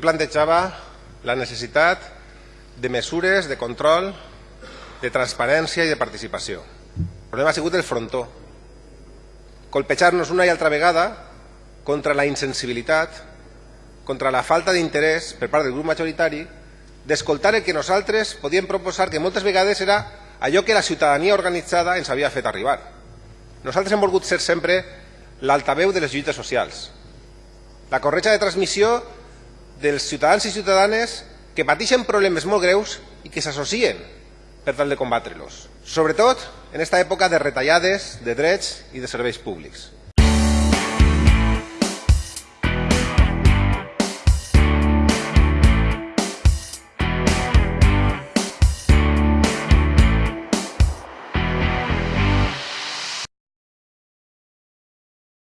plantejava la necessitat de mesures de control, de transparència i de participació. El problema ha sigut el frontó. Colpejar-nos una i altra vegada contra la insensibilitat, contra la falta d'interès per part del grup majoritari d'escoltar el que nosaltres podíem proposar, que moltes vegades era allò que la ciutadania organitzada ens havia fet arribar. Nosaltres hem volgut ser sempre l'altaveu de les lluites socials, la corretja de transmissió dels ciutadans i ciutadanes que pateixen problemes molt greus i que s'associen per tal de combatre-los, sobretot en aquesta època de retallades de drets i de serveis públics.